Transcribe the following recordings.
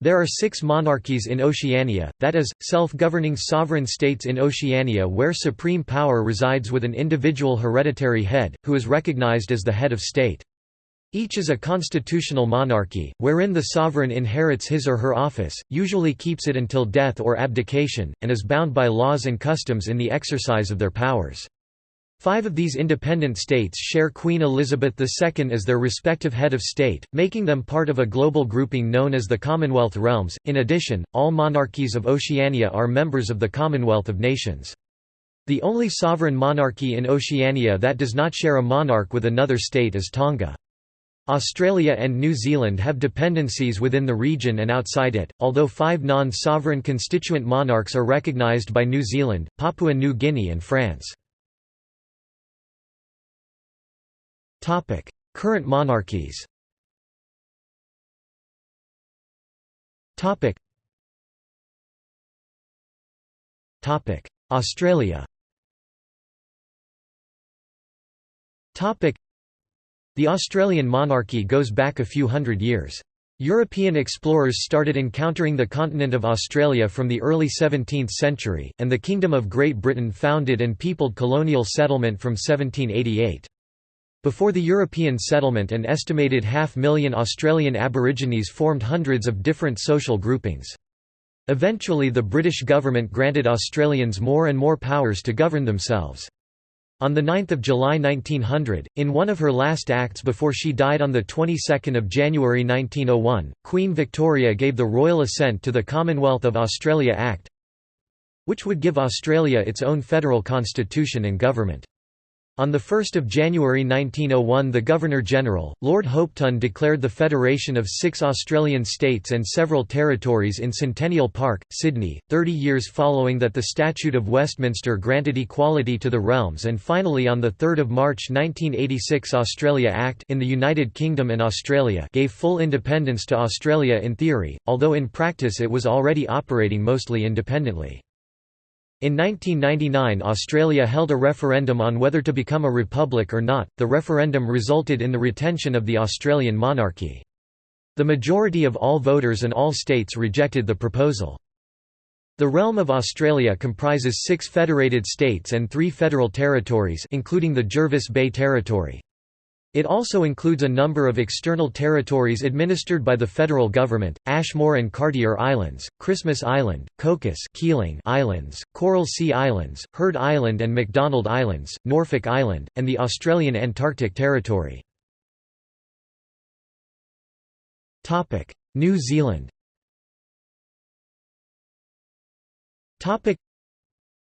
There are six monarchies in Oceania, that is, self-governing sovereign states in Oceania where supreme power resides with an individual hereditary head, who is recognized as the head of state. Each is a constitutional monarchy, wherein the sovereign inherits his or her office, usually keeps it until death or abdication, and is bound by laws and customs in the exercise of their powers. Five of these independent states share Queen Elizabeth II as their respective head of state, making them part of a global grouping known as the Commonwealth Realms. In addition, all monarchies of Oceania are members of the Commonwealth of Nations. The only sovereign monarchy in Oceania that does not share a monarch with another state is Tonga. Australia and New Zealand have dependencies within the region and outside it, although five non-sovereign constituent monarchs are recognised by New Zealand, Papua New Guinea and France. Topic: Current monarchies. Topic. Topic: Australia. Topic: The Australian monarchy goes back a few hundred years. European explorers started encountering the continent of Australia from the early 17th century, and the Kingdom of Great Britain founded and peopled colonial settlement from 1788. Before the European settlement an estimated half-million Australian Aborigines formed hundreds of different social groupings. Eventually the British government granted Australians more and more powers to govern themselves. On 9 July 1900, in one of her last acts before she died on the 22nd of January 1901, Queen Victoria gave the royal assent to the Commonwealth of Australia Act, which would give Australia its own federal constitution and government. On 1 January 1901 the Governor-General, Lord Hopetoun declared the federation of six Australian states and several territories in Centennial Park, Sydney, 30 years following that the Statute of Westminster granted equality to the realms and finally on 3 March 1986 Australia Act in the United Kingdom and Australia gave full independence to Australia in theory, although in practice it was already operating mostly independently. In 1999 Australia held a referendum on whether to become a republic or not, the referendum resulted in the retention of the Australian monarchy. The majority of all voters and all states rejected the proposal. The realm of Australia comprises six federated states and three federal territories including the Jervis Bay Territory. It also includes a number of external territories administered by the federal government, Ashmore and Cartier Islands, Christmas Island, Cocos Keeling Islands, Coral Sea Islands, Heard Island and McDonald Islands, Norfolk Island, and the Australian Antarctic Territory. New Zealand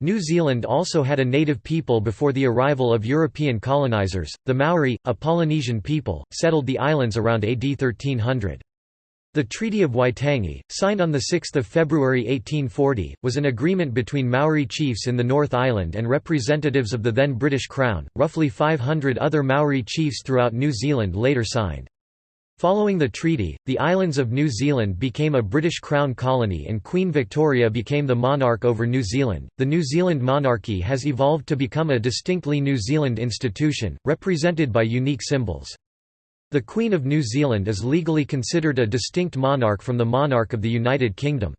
New Zealand also had a native people before the arrival of European colonisers, the Maori, a Polynesian people, settled the islands around AD 1300. The Treaty of Waitangi, signed on 6 February 1840, was an agreement between Maori chiefs in the North Island and representatives of the then British Crown. Roughly 500 other Maori chiefs throughout New Zealand later signed. Following the treaty, the islands of New Zealand became a British Crown colony and Queen Victoria became the monarch over New Zealand. The New Zealand monarchy has evolved to become a distinctly New Zealand institution, represented by unique symbols. The Queen of New Zealand is legally considered a distinct monarch from the monarch of the United Kingdom.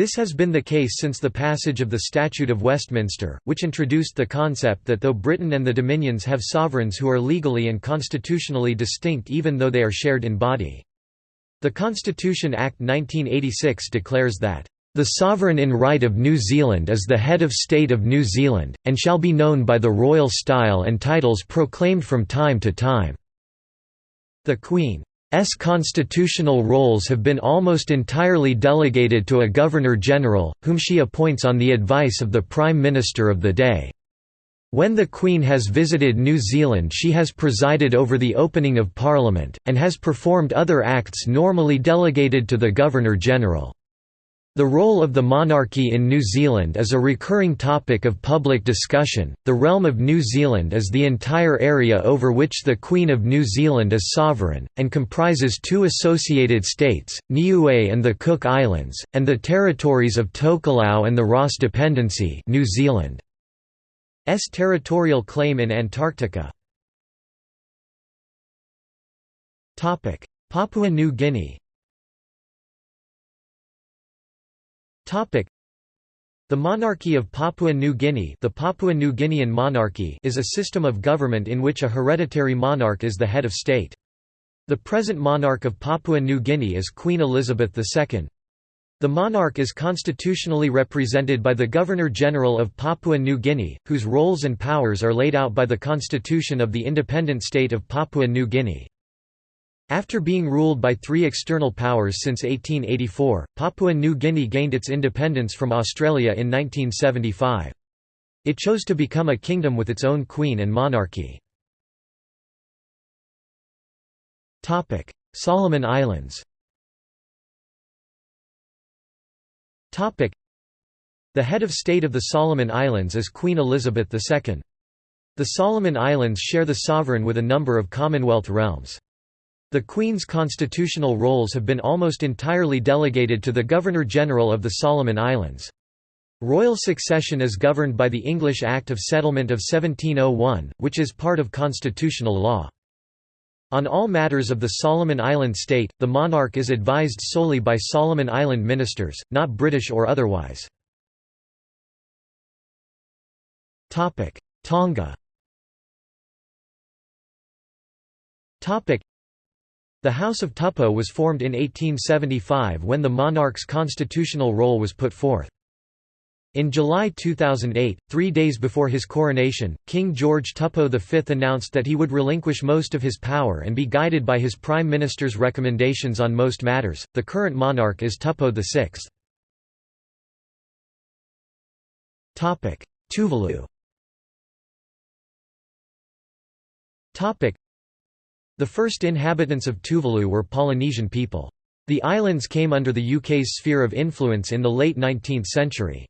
This has been the case since the passage of the Statute of Westminster, which introduced the concept that though Britain and the Dominions have sovereigns who are legally and constitutionally distinct even though they are shared in body. The Constitution Act 1986 declares that, "...the sovereign in right of New Zealand is the head of state of New Zealand, and shall be known by the royal style and titles proclaimed from time to time." The Queen S constitutional roles have been almost entirely delegated to a Governor-General, whom she appoints on the advice of the Prime Minister of the day. When the Queen has visited New Zealand she has presided over the opening of Parliament, and has performed other acts normally delegated to the Governor-General. The role of the monarchy in New Zealand is a recurring topic of public discussion. The realm of New Zealand is the entire area over which the Queen of New Zealand is sovereign, and comprises two associated states, Niue and the Cook Islands, and the territories of Tokelau and the Ross Dependency New Zealand's territorial claim in Antarctica. Papua New Guinea The monarchy of Papua New Guinea the Papua New Guinean monarchy is a system of government in which a hereditary monarch is the head of state. The present monarch of Papua New Guinea is Queen Elizabeth II. The monarch is constitutionally represented by the Governor-General of Papua New Guinea, whose roles and powers are laid out by the constitution of the independent state of Papua New Guinea. After being ruled by three external powers since 1884, Papua New Guinea gained its independence from Australia in 1975. It chose to become a kingdom with its own queen and monarchy. Solomon Islands The head of state of the Solomon Islands is Queen Elizabeth II. The Solomon Islands share the sovereign with a number of Commonwealth realms. The Queen's constitutional roles have been almost entirely delegated to the Governor-General of the Solomon Islands. Royal succession is governed by the English Act of Settlement of 1701, which is part of constitutional law. On all matters of the Solomon Island state, the monarch is advised solely by Solomon Island ministers, not British or otherwise. Tonga The House of Tupou was formed in 1875 when the monarch's constitutional role was put forth. In July 2008, three days before his coronation, King George Tupou V announced that he would relinquish most of his power and be guided by his Prime Minister's recommendations on most matters. The current monarch is Tupou VI. Tuvalu The first inhabitants of Tuvalu were Polynesian people. The islands came under the UK's sphere of influence in the late 19th century.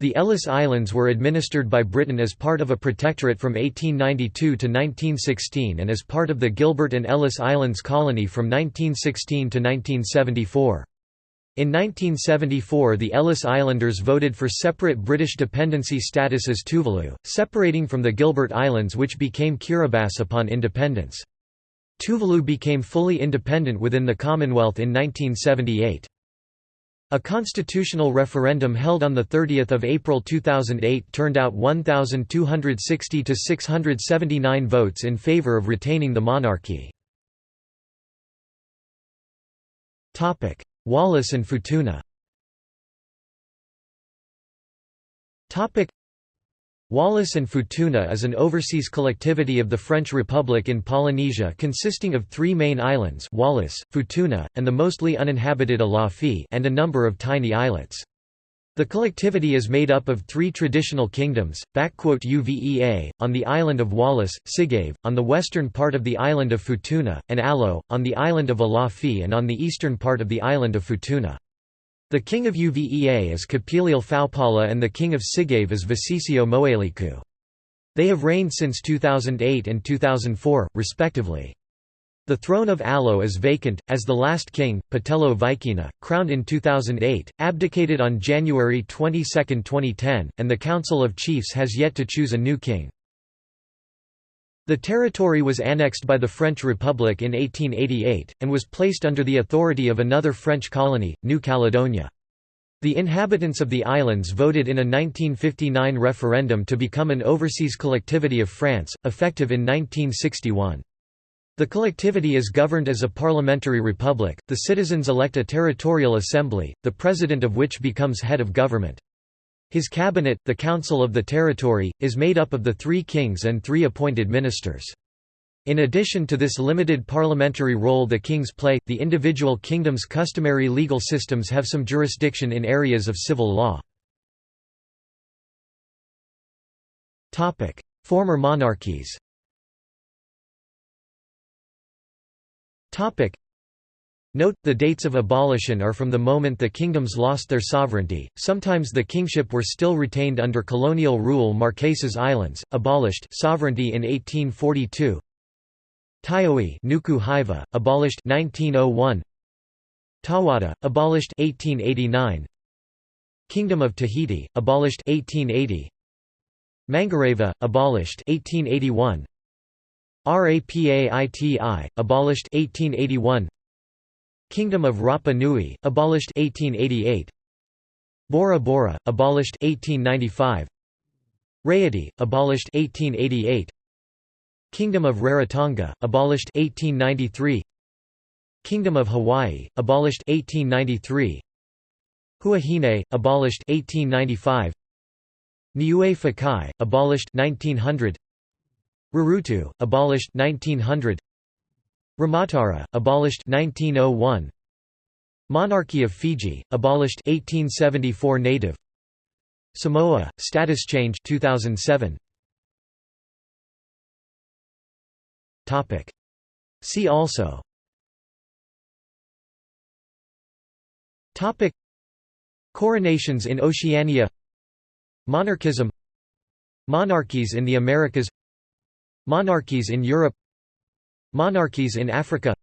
The Ellice Islands were administered by Britain as part of a protectorate from 1892 to 1916 and as part of the Gilbert and Ellice Islands colony from 1916 to 1974. In 1974 the Ellice Islanders voted for separate British dependency status as Tuvalu, separating from the Gilbert Islands which became Kiribati upon independence. Tuvalu became fully independent within the Commonwealth in 1978. A constitutional referendum held on 30 April 2008 turned out 1,260 to 679 votes in favour of retaining the monarchy. Wallis and Futuna Wallis and Futuna is an overseas collectivity of the French Republic in Polynesia consisting of three main islands Wallis, Futuna, and the mostly uninhabited Alofi and a number of tiny islets. The collectivity is made up of three traditional kingdoms, Uvea, on the island of Wallis, Sigave, on the western part of the island of Futuna, and Alo, on the island of Alofi and on the eastern part of the island of Futuna. The king of Uvea is Kapiliele Faupala and the king of Sigave is Visesio Moeliku. They have reigned since 2008 and 2004, respectively. The throne of Alo is vacant, as the last king, Petelo Vikena, crowned in 2008, abdicated on January 22, 2010, and the Council of Chiefs has yet to choose a new king. The territory was annexed by the French Republic in 1888, and was placed under the authority of another French colony, New Caledonia. The inhabitants of the islands voted in a 1959 referendum to become an overseas collectivity of France, effective in 1961. The collectivity is governed as a parliamentary republic, the citizens elect a territorial assembly, the president of which becomes head of government. His cabinet, the Council of the Territory, is made up of the three kings and three appointed ministers. In addition to this limited parliamentary role the kings play, the individual kingdoms' customary legal systems have some jurisdiction in areas of civil law. Former monarchies Note, the dates of abolition are from the moment the kingdoms lost their sovereignty, sometimes the kingship were still retained under colonial rule Marquesas Islands, abolished sovereignty in 1842 Taiohae Nuku Hiva, abolished 1901 Tahuata, abolished 1889 Kingdom of Tahiti, abolished 1880 Mangareva, abolished 1881 Rapaiti, abolished 1881 Kingdom of Rapa Nui, abolished 1888. Bora Bora, abolished 1895. Raiatea, abolished 1888. Kingdom of Rarotonga, abolished 1893. Kingdom of Hawaii, abolished 1893. Huahine, abolished 1895. Niue Fakai, abolished 1900. Rurutu, abolished 1900. Rimatara, abolished 1901. Monarchy of Fiji, abolished 1874 native. Samoa, status change 2007. Topic. See also. Topic. Coronations in Oceania Monarchism Monarchies in the Americas Monarchies in Europe Monarchies in Africa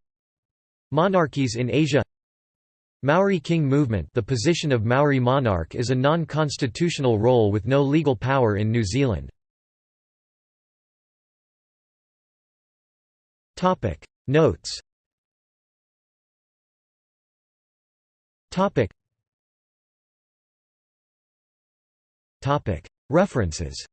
Monarchies in Asia Maori King movement The position of Maori monarch is a non-constitutional role with no legal power in New Zealand. Notes References